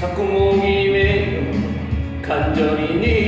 着毛気味感情に